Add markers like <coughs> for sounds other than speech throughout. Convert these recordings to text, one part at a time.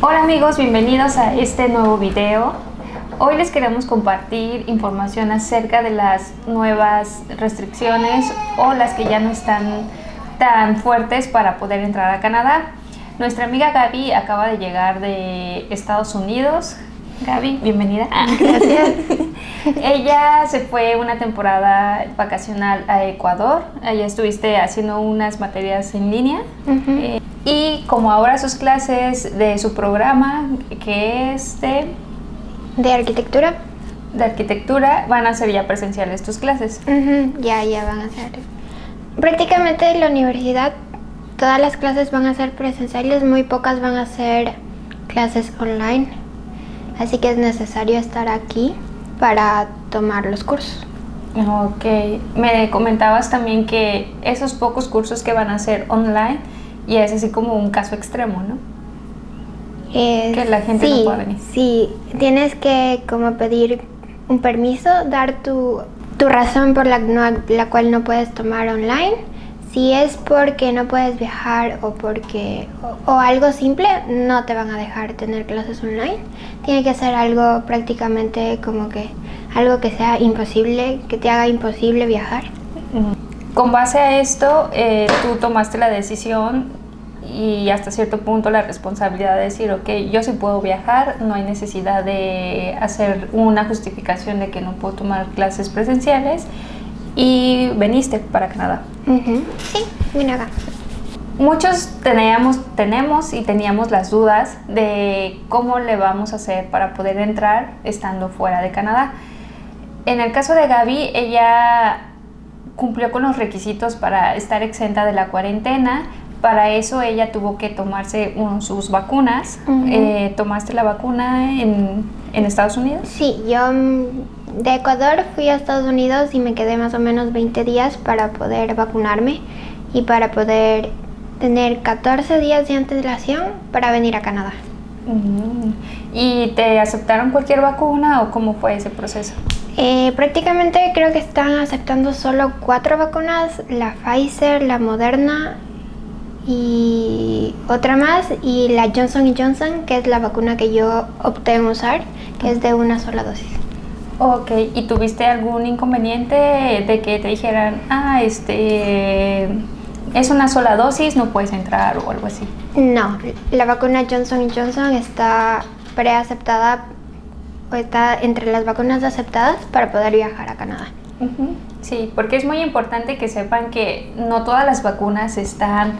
Hola amigos, bienvenidos a este nuevo video. Hoy les queremos compartir información acerca de las nuevas restricciones o las que ya no están tan fuertes para poder entrar a Canadá. Nuestra amiga Gaby acaba de llegar de Estados Unidos. Gaby, bienvenida. Gracias. <laughs> Ella se fue una temporada vacacional a Ecuador. Allá estuviste haciendo unas materias en línea. Eh, y como ahora sus clases de su programa, que es de... ¿De arquitectura? De arquitectura, van a ser ya presenciales tus clases. Ya, ya van a ser. Prácticamente en la universidad todas las clases van a ser presenciales, muy pocas van a ser clases online. Así que es necesario estar aquí para tomar los cursos. Ok, me comentabas también que esos pocos cursos que van a ser online y es así como un caso extremo, ¿no? que la gente no pueda venir. Sí, tienes que como pedir un permiso, dar tu, tu razón por la, la cual no puedes tomar online. Si es porque no puedes viajar o porque o, algo simple, no te van a dejar tener clases online. Tiene que ser algo prácticamente como que algo que sea imposible, que te haga imposible viajar. Con base a esto, eh, tú tomaste la decisión y hasta cierto punto la responsabilidad de decir, ok, yo sí puedo viajar, no hay necesidad de hacer una justificación de que no puedo tomar clases presenciales y veniste para Canadá. Sí, vine acá. Muchos teníamos, tenemos y teníamos las dudas de cómo le vamos a hacer para poder entrar estando fuera de Canadá. En el caso de Gaby, ella cumplió con los requisitos para estar exenta de la cuarentena, para eso ella tuvo que tomarse sus vacunas. Eh, ¿Tomaste la vacuna en, en, Estados Unidos? Sí, yo mm, de Ecuador fui a Estados Unidos y me quedé más o menos 20 días para poder vacunarme y para poder tener 14 días de antelación para venir a Canadá. ¿Y te aceptaron cualquier vacuna o cómo fue ese proceso? Eh, prácticamente creo que están aceptando solo cuatro vacunas, la Pfizer, la Moderna y otra más y la Johnson Johnson, que es la vacuna que yo opté en usar, que es de una sola dosis. Ok, ¿y tuviste algún inconveniente de que te dijeran, ah, este, es una sola dosis, no puedes entrar o algo así? No, la vacuna Johnson Johnson está preaceptada o está entre las vacunas aceptadas para poder viajar a Canadá. Sí, porque es muy importante que sepan que no todas las vacunas están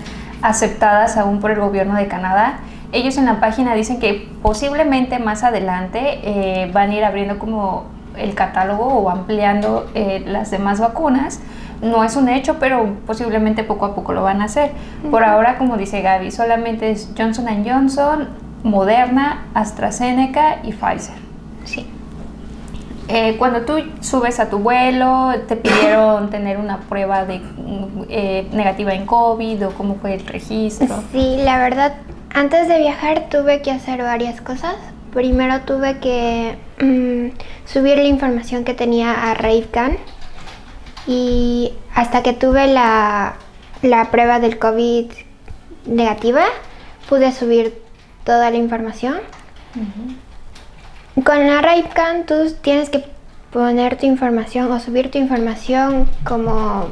aceptadas aún por el gobierno de Canadá. Ellos en la página dicen que posiblemente más adelante eh, van a ir abriendo como el catálogo o ampliando eh, las demás vacunas. No es un hecho, pero posiblemente poco a poco lo van a hacer. Por ahora, como dice Gaby, solamente es Johnson Johnson, Moderna, AstraZeneca y Pfizer. Eh, cuando tú subes a tu vuelo, ¿te pidieron <coughs> tener una prueba de eh, negativa en COVID o cómo fue el registro? Sí, la verdad, antes de viajar tuve que hacer varias cosas. Primero tuve que mm, subir la información que tenía a RaveCan y hasta que tuve la, prueba del COVID negativa, pude subir toda la información. Con la RaveCam tú tienes que poner tu información o subir tu información como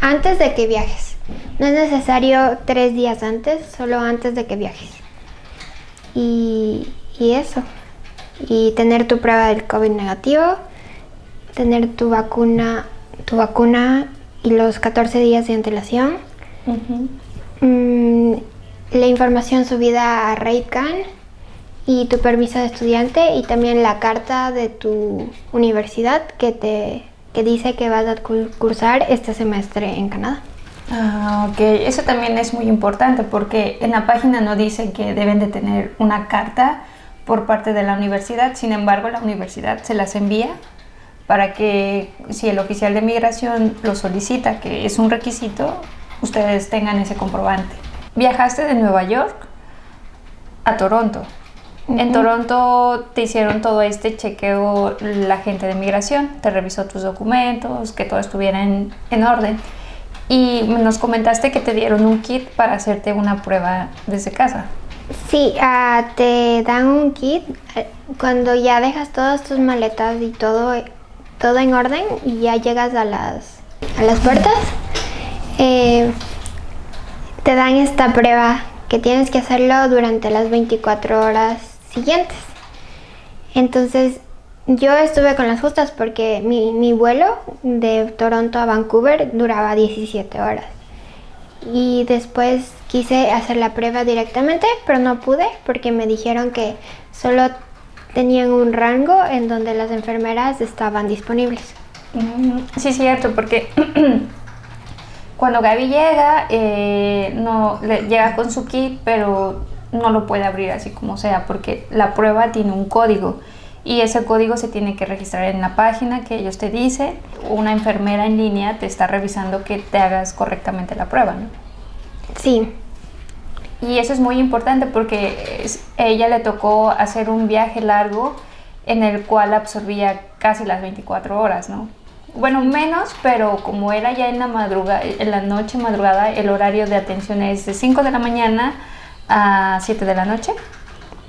antes de que viajes. No es necesario tres días antes, solo antes de que viajes. Y, eso. Y tener tu prueba del COVID negativo, tener tu vacuna, tu vacuna y los 14 días de antelación. Mm, la información subida a RaveCam y tu permiso de estudiante y también la carta de tu universidad que te que dice que vas a cursar este semestre en Canadá. Ah, ok. Eso también es muy importante porque en la página no dice que deben de tener una carta por parte de la universidad, sin embargo la universidad se las envía para que si el oficial de migración lo solicita, que es un requisito, ustedes tengan ese comprobante. Viajaste de Nueva York a Toronto. En Toronto te hicieron todo este chequeo la gente de migración, te revisó tus documentos, que todo estuviera en, orden. Y nos comentaste que te dieron un kit para hacerte una prueba desde casa. Sí, ah, te dan un kit eh, cuando ya dejas todas tus maletas y todo, todo en orden y ya llegas a las, a las puertas. eh, te dan esta prueba que tienes que hacerlo durante las 24 horas siguientes. Entonces yo estuve con las justas porque mi, vuelo de Toronto a Vancouver duraba 17 horas. Y después quise hacer la prueba directamente, pero no pude porque me dijeron que solo tenían un rango en donde las enfermeras estaban disponibles. Sí, cierto, porque <clears throat> cuando Gaby llega, eh, no, le- llega con su kit, pero no lo puede abrir así como sea, porque la prueba tiene un código y ese código se tiene que registrar en la página que ellos te dicen. Una enfermera en línea te está revisando que te hagas correctamente la prueba, ¿no? Sí, Y eso es muy importante porque es- ella le tocó hacer un viaje largo en el cual absorbía casi las 24 horas, ¿no? Bueno, menos, pero como era ya en la madrugada, en la noche madrugada, el horario de atención es de 5 de la mañana a 7 de la noche.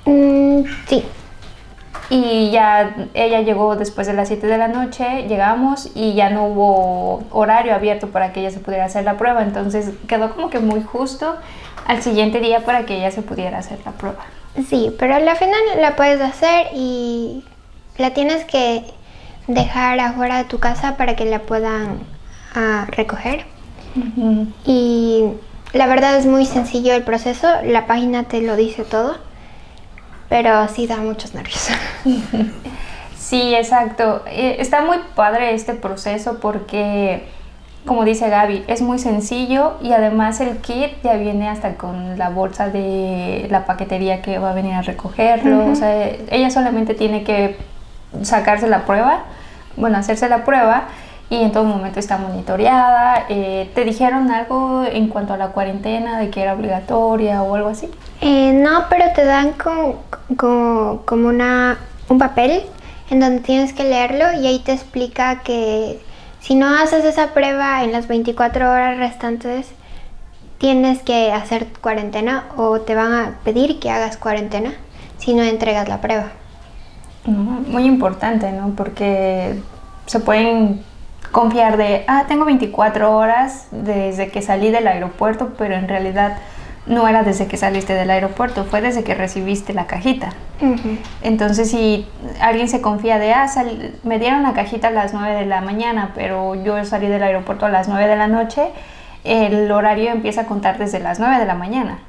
Mm, sí, Y ya ella llegó después de las 7 de la noche, llegamos y ya no hubo horario abierto para que ella se pudiera hacer la prueba. Entonces quedó como que muy justo al siguiente día para que ella se pudiera hacer la prueba. sí, pero al final la puedes hacer y la tienes que dejar afuera de tu casa para que la puedan ah, recoger. Y la verdad es muy sencillo el proceso, la página te lo dice todo, pero sí da muchos nervios. <laughs> Sí, exacto. Eh, Está muy padre este proceso porque, como dice Gaby, es muy sencillo y además el kit ya viene hasta con la bolsa de la paquetería que va a venir a recogerlo. O sea, ella solamente tiene que sacarse la prueba, bueno, hacerse la prueba y en todo momento está monitoreada. Eh, ¿Te dijeron algo en cuanto a la cuarentena, de que era obligatoria o algo así? Eh, no, pero te dan como, como, como una, un papel en donde tienes que leerlo y ahí te explica que si no haces esa prueba en las 24 horas restantes, tienes que hacer cuarentena o te van a pedir que hagas cuarentena si no entregas la prueba. Mm, Muy importante, ¿no? Porque se pueden confiar de, ah, tengo 24 horas desde que salí del aeropuerto, pero en realidad no era desde que saliste del aeropuerto, fue desde que recibiste la cajita. Entonces, si alguien se confía de, ah, sal- me dieron la cajita a las 9 de la mañana, pero yo salí del aeropuerto a las 9 de la noche, el horario empieza a contar desde las 9 de la mañana,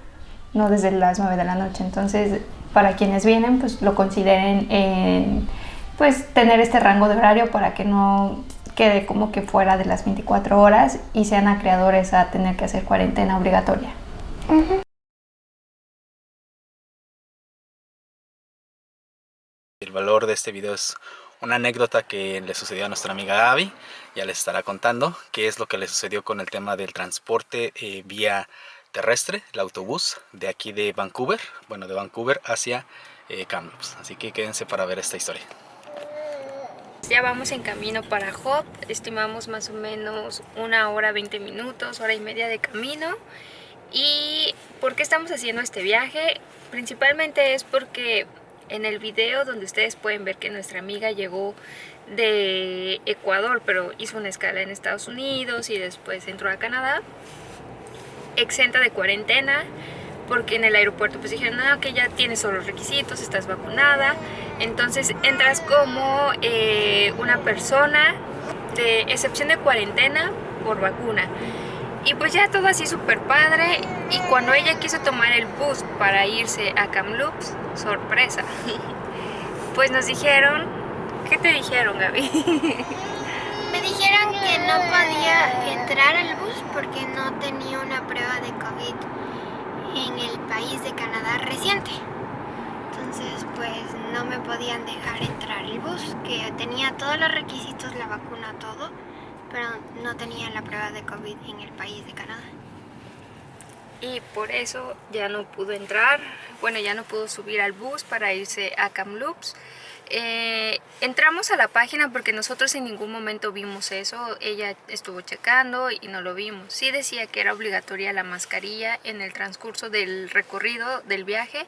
no desde las 9 de la noche. Entonces, para quienes vienen, pues lo consideren en, pues, tener este rango de horario para que no quede como que fuera de las 24 horas y sean acreedores a tener que hacer cuarentena obligatoria. El valor de este video es una anécdota que le sucedió a nuestra amiga Gaby. Ya les estará contando qué es lo que le sucedió con el tema del transporte eh, vía terrestre, el autobús de aquí de Vancouver, bueno, de Vancouver hacia eh, Kamloops. Así que quédense para ver esta historia. Ya vamos en camino para Hop, estimamos más o menos una hora 20 minutos, hora y media de camino. ¿Y por qué estamos haciendo este viaje? Principalmente es porque en el video donde ustedes pueden ver que nuestra amiga llegó de Ecuador, pero hizo una escala en Estados Unidos y después entró a Canadá, exenta de cuarentena, porque en el aeropuerto pues dijeron, no, que ya tienes todos los requisitos, estás vacunada, entonces entras como eh, una persona de excepción de cuarentena por vacuna. Y pues ya todo así súper padre. Y cuando ella quiso tomar el bus para irse a Kamloops, sorpresa. <laughs> Pues nos dijeron, ¿qué te dijeron Gaby? <laughs> Me dijeron que no podía entrar al bus porque no tenía una prueba de COVID en el país de Canadá reciente. Entonces, pues no me podían dejar entrar el bus, que tenía todos los requisitos, la vacuna, todo, pero no tenía la prueba de COVID en el país de Canadá. y por eso ya no pudo entrar, bueno, ya no pudo subir al bus para irse a Kamloops. Eh, entramos a la página porque nosotros en ningún momento vimos eso, ella estuvo checando y no lo vimos. Sí decía que era obligatoria la mascarilla en el transcurso del recorrido del viaje,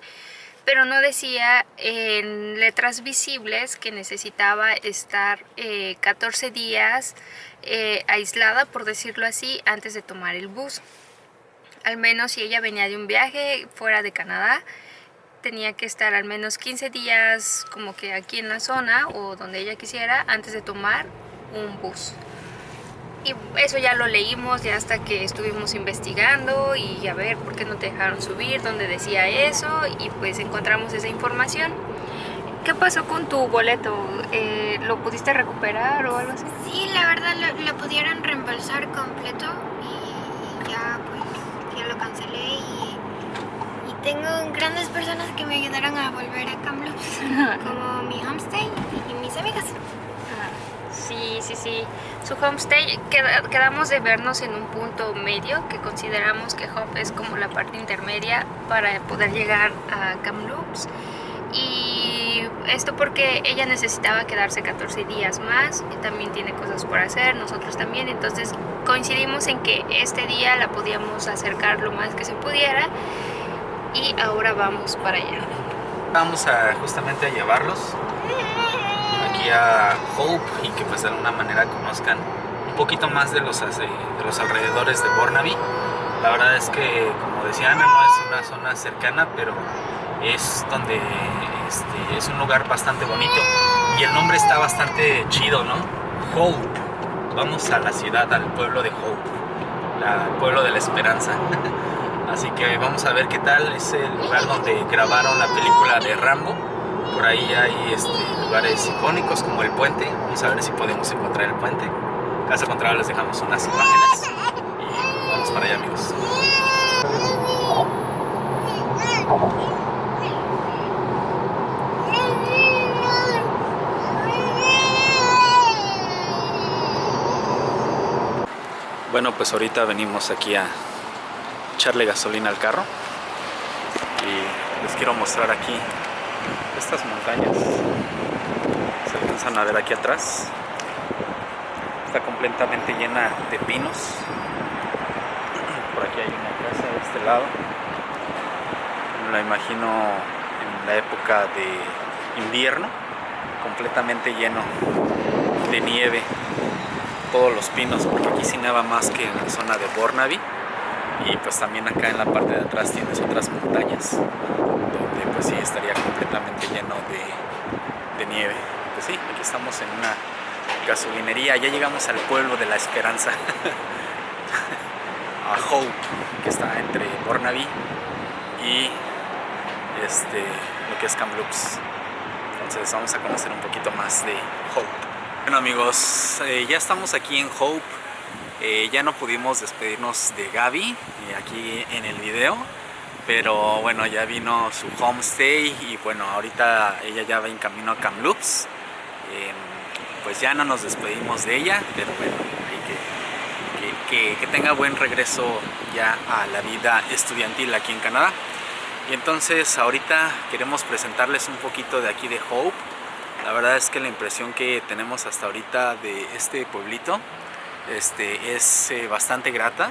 pero no decía en letras visibles que necesitaba estar 14 eh, días eh, aislada, por decirlo así, antes de tomar el bus. Al menos si ella venía de un viaje fuera de Canadá, tenía que estar al menos 15 días como que aquí en la zona o donde ella quisiera antes de tomar un bus. Y eso ya lo leímos ya hasta que estuvimos investigando y a ver por qué no te dejaron subir, donde decía eso y pues encontramos esa información. ¿Qué pasó con tu boleto? Eh, ¿Lo pudiste recuperar o algo así? Sí, la verdad lo, pudieron reembolsar completo y ya pues ya lo cancelé y tengo grandes personas que me ayudaron a volver a Kamloops <laughs> como mi homestay y mis amigas. Sí, sí, sí. Su homestay, quedamos de vernos en un punto medio que consideramos que Home es como la parte intermedia para poder llegar a Kamloops. Y esto porque ella necesitaba quedarse 14 días más, y también tiene cosas por hacer, nosotros también, entonces coincidimos en que este día la podíamos acercar lo más que se pudiera y ahora vamos para allá. Vamos a justamente a llevarlos a Hope y que pues de alguna manera conozcan un poquito más de los, de los alrededores de Burnaby. La verdad es que, como decía Ana, no es una zona cercana, pero es donde este, es un lugar bastante bonito y el nombre está bastante chido, ¿no? Hope. Vamos a la ciudad, al pueblo de Hope, el pueblo de la esperanza. <laughs> Así que vamos a ver qué tal es el lugar donde grabaron la película de Rambo por ahí hay este, lugares icónicos como el puente. Vamos a ver si podemos encontrar el puente. Caso contrario les dejamos unas imágenes. Y vamos para allá amigos. Bueno, pues ahorita venimos aquí a echarle gasolina al carro. Y les quiero mostrar aquí estas montañas. Se alcanzan a ver aquí atrás. Está completamente llena de pinos. <clears throat> Por aquí hay una casa de este lado. La imagino en la época de invierno. Completamente lleno de nieve. Todos los pinos porque aquí sí neva más que en la zona de Burnaby y pues también acá en la parte de atrás tienes otras montañas pues sí estaría completamente lleno de, nieve. Pues sí, aquí estamos en una gasolinería, ya llegamos al pueblo de la esperanza, <laughs> a Hope, que está entre Burnaby y este, lo que es Kamloops. Entonces vamos a conocer un poquito más de Hope. Bueno amigos, eh, ya estamos aquí en Hope. Eh, ya no pudimos despedirnos de Gaby eh, aquí en el video pero bueno ya vino su homestay y bueno ahorita ella ya va en camino a Kamloops. Em, pues ya no nos despedimos de ella pero bueno que, que, tenga buen regreso ya a la vida estudiantil aquí en Canadá. Y entonces ahorita queremos presentarles un poquito de aquí de Hope. La verdad es que la impresión que tenemos hasta ahorita de este pueblito este, es eh, bastante grata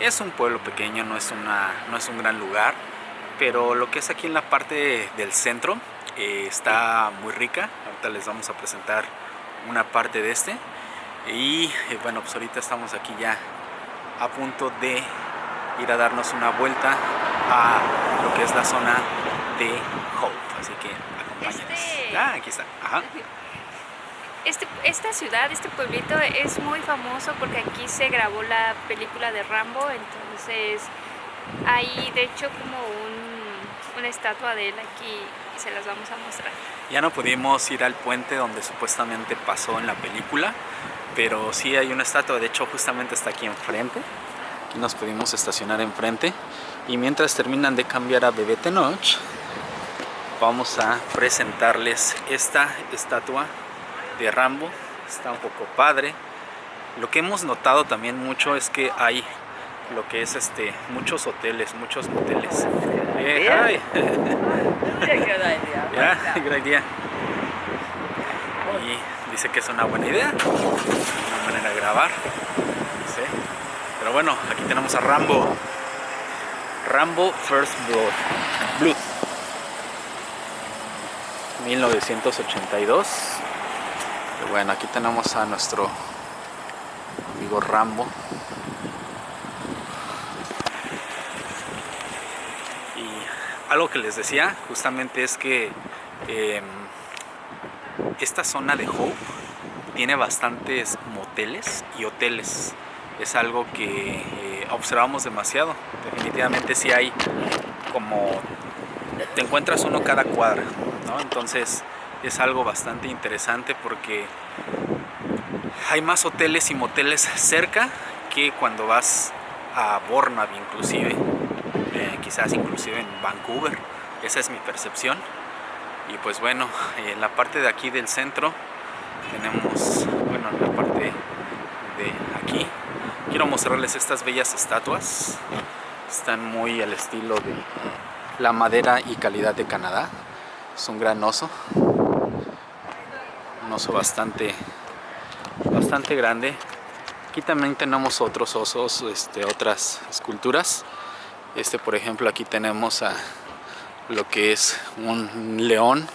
es un pueblo pequeño, no es, una, no es un gran lugar, pero lo que es aquí en la parte del centro eh, está muy rica. Ahorita les vamos a presentar una parte de este. Y eh, bueno, pues ahorita estamos aquí ya a punto de ir a darnos una vuelta a lo que es la zona de Hope. Así que acompáñenos. Este ah, aquí está. Ajá. <laughs> Este, esta ciudad, este pueblito es muy famoso porque aquí se grabó la película de Rambo, entonces hay de hecho como una estatua de él aquí y se las vamos a mostrar. Ya no pudimos ir al puente donde supuestamente pasó en la película, pero sí hay una estatua, de hecho justamente está aquí enfrente. Aquí nos pudimos estacionar enfrente y mientras terminan de cambiar a Bebé Tenoch, vamos a presentarles esta estatua de Rambo, está un poco padre. Lo que hemos notado también mucho es que hay lo que es este muchos hoteles, muchos moteles. Yeah, <laughs> idea. <laughs> dice que es una buena idea, una manera de grabar. Pero bueno, aquí tenemos a Rambo. Rambo First Blood. Blood. 1982. Bueno, aquí tenemos a nuestro amigo Rambo. Y algo que les decía justamente es que em, esta zona de Hope tiene bastantes moteles y hoteles es algo que eh, observamos demasiado. Definitivamente si hay como te encuentras uno cada cuadra, ¿no? Entonces es algo bastante interesante porque hay más hoteles y moteles cerca que cuando vas a Bournemouth inclusive, eh, quizás inclusive en Vancouver, esa es mi percepción. Y pues bueno, en la parte de aquí del centro tenemos, bueno, la parte de aquí. Quiero mostrarles estas bellas estatuas. Están muy al estilo de la madera y calidad de Canadá. Es un gran oso un oso bastante bastante grande aquí también tenemos otros osos este, otras esculturas este por ejemplo aquí tenemos a lo que es un león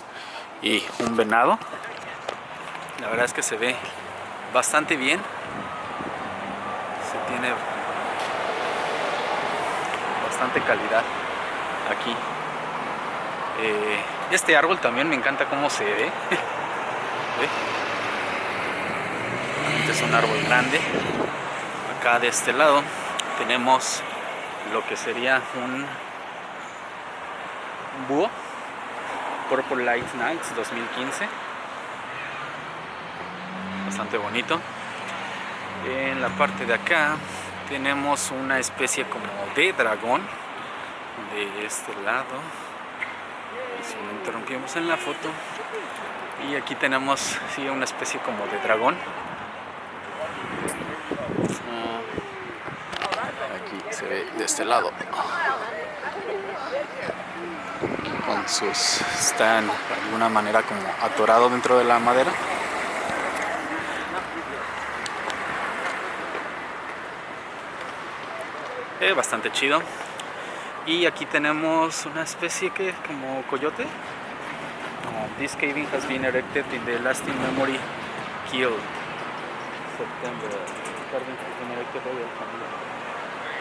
y un venado la verdad es que se ve bastante bien tiene bastante calidad aquí. Eh, este árbol también me encanta cómo se ve. <laughs> Este es un árbol grande. Acá de este lado tenemos lo que sería un, búho. Purple Light Nights 2015. Bastante bonito en la parte de acá tenemos una especie como de dragón de este lado si lo interrumpimos en la foto y aquí tenemos sí, una especie como de dragón ah, aquí se ve de este lado con sus están de alguna manera como atorado dentro de la madera bastante chido. Y aquí tenemos una especie que como coyote. This caving has been erected in the lasting memory killed. September.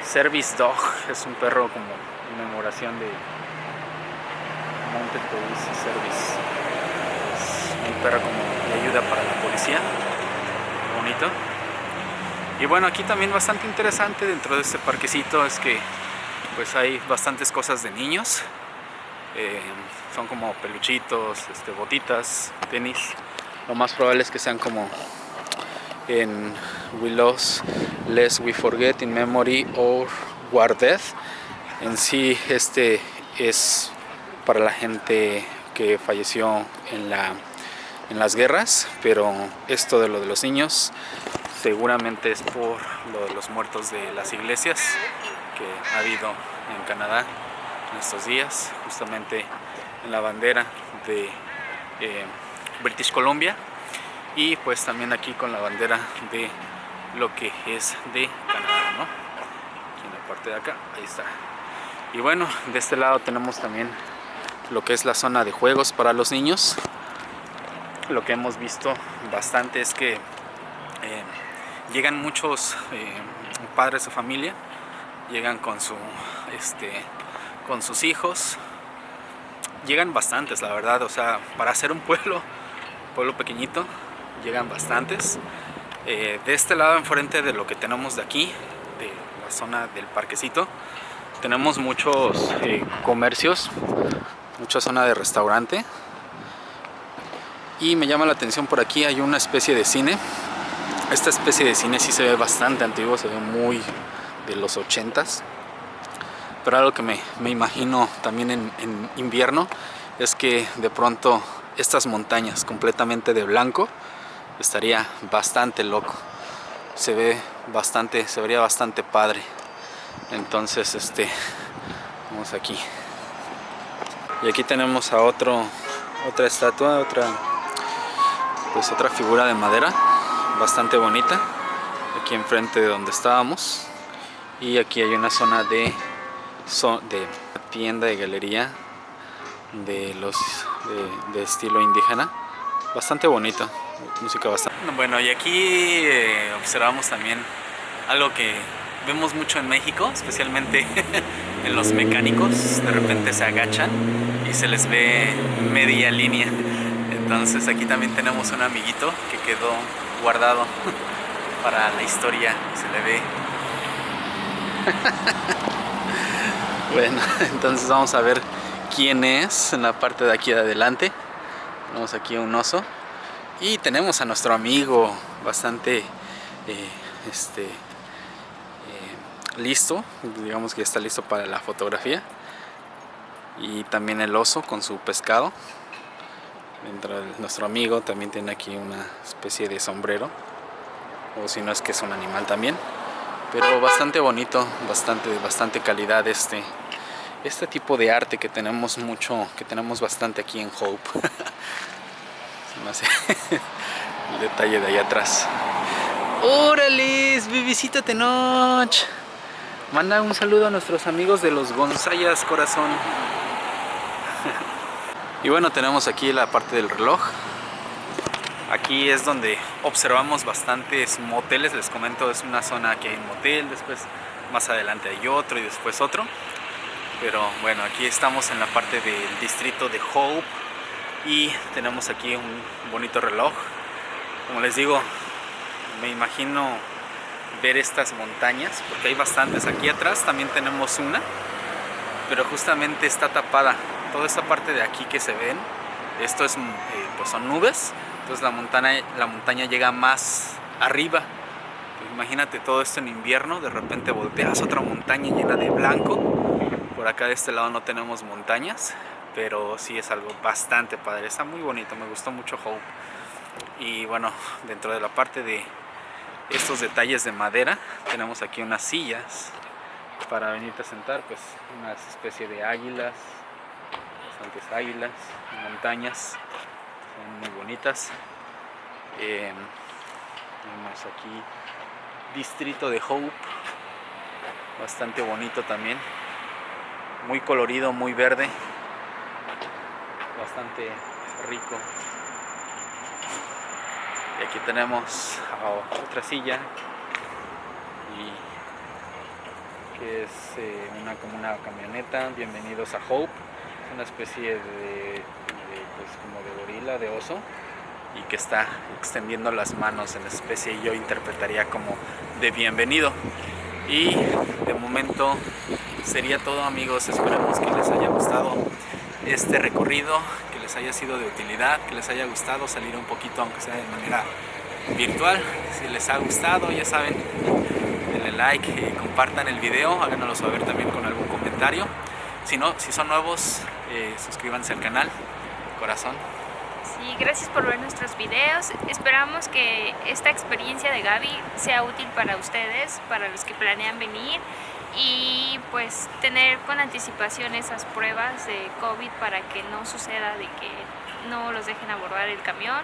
Service Dog es un perro como conmemoración de Mounted Police Service. Es un perro como de ayuda para la policía. Bonito. Y bueno, aquí también bastante interesante dentro de este parquecito es que pues hay bastantes cosas de niños. Eh, son como peluchitos, este, botitas, tenis. Lo más probable es que sean como en We Lost, Less We Forget, In Memory or Death. En sí este es para la gente que falleció en, la, en las guerras, pero esto de lo de los niños seguramente es por lo de los muertos de las iglesias que ha habido en Canadá estos días, justamente en la bandera de eh, British Columbia y pues también aquí con la bandera de lo que es de Canadá, ¿no? Aquí en la parte de acá, ahí está. Y bueno, de este lado tenemos también lo que es la zona de juegos para los niños. Lo que hemos visto bastante es que eh, llegan muchos eh, padres de familia, llegan con, su, este, con sus hijos, llegan bastantes la verdad, o sea, para ser un pueblo, <laughs> pueblo pequeñito, llegan bastantes. Eh, de este lado enfrente de lo que tenemos de aquí, de la zona del parquecito, tenemos muchos eh, comercios, mucha zona de restaurante y me llama la atención por aquí hay una especie de cine esta especie de cine sí se ve bastante antiguo, se ve muy de los 80s. Pero algo que me, imagino también en, en, invierno es que de pronto estas montañas completamente de blanco estaría bastante loco. Se ve bastante, se vería bastante padre. Entonces, este, vamos aquí. Y aquí tenemos a otro, otra estatua, otra pues otra figura de madera bastante bonita aquí enfrente de donde estábamos y aquí hay una zona de, de tienda de galería de los de, estilo indígena. Bastante bonito música bastante. Bueno y aquí eh, observamos también algo que vemos mucho en México especialmente <laughs> en los mecánicos de repente se agachan y se les ve media línea. Entonces aquí también tenemos un amiguito que quedó guardado <laughs> para la historia se le ve <laughs> bueno <laughs> entonces vamos a ver quién es en la parte de aquí de adelante. Tenemos aquí un oso. Y tenemos a nuestro amigo bastante eh, este eh, listo. Digamos que está listo para la fotografía. Y también el oso con su pescado. Nuestro amigo también tiene aquí una especie de sombrero. O si no es que es un animal también. Pero bastante bonito bastante bastante calidad este este tipo de arte que tenemos mucho que tenemos bastante aquí en Hope. <laughs> <laughs> El detalle de ahí atrás. Órale bebecita Tenoch. Manda un saludo a nuestros amigos de los Gonzayas corazón. <laughs> Y bueno, tenemos aquí la parte del reloj. Aquí es donde observamos bastantes moteles, les comento, es una zona que hay un motel, después más adelante hay otro y después otro. Pero bueno, aquí estamos en la parte del distrito de Hope y tenemos aquí un bonito reloj. Como les digo, me imagino ver estas montañas, porque hay bastantes. Aquí atrás también tenemos una, pero justamente está tapada toda esta parte de aquí que se ven, esto es, eh, pues son nubes, entonces la montaña, la montaña llega más arriba. imagínate todo esto en invierno, de repente volteas otra montaña llena de blanco. Por acá de este lado no tenemos montañas, pero sí es algo bastante padre, está muy bonito, me gustó mucho Hope. Y bueno, dentro de la parte de estos detalles de madera, tenemos aquí unas sillas para venirte a sentar, pues una especie de águilas, águilas, montañas, son muy bonitas. Eh, aquí distrito de Hope, bastante bonito también, muy colorido, muy verde, bastante rico. Y aquí tenemos otra silla. Y que es eh, una como una camioneta. Bienvenidos a Hope. Una especie de, pues, como de gorila, de oso. Y que está extendiendo las manos en especie. Y yo interpretaría como de bienvenido y de momento sería todo amigos. Esperemos que les haya gustado este recorrido que les haya sido de utilidad que les haya gustado salir un poquito aunque sea de manera virtual. Si les ha gustado ya saben denle like y compartan el video. Háganoslo saber también con algún comentario. Si no si son nuevos eh, suscríbanse al canal, corazón. Sí, gracias por ver nuestros videos. Esperamos que esta experiencia de Gaby sea útil para ustedes, para los que planean venir y pues tener con anticipación esas pruebas de COVID para que no suceda de que no los dejen abordar el camión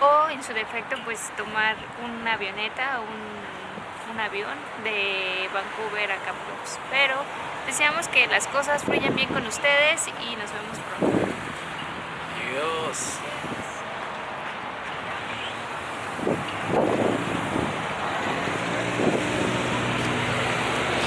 o en su defecto pues tomar una avioneta o un, un avión de Vancouver a Kamloops. Pero Deseamos que las cosas fluyan bien con ustedes y nos vemos pronto. Adiós.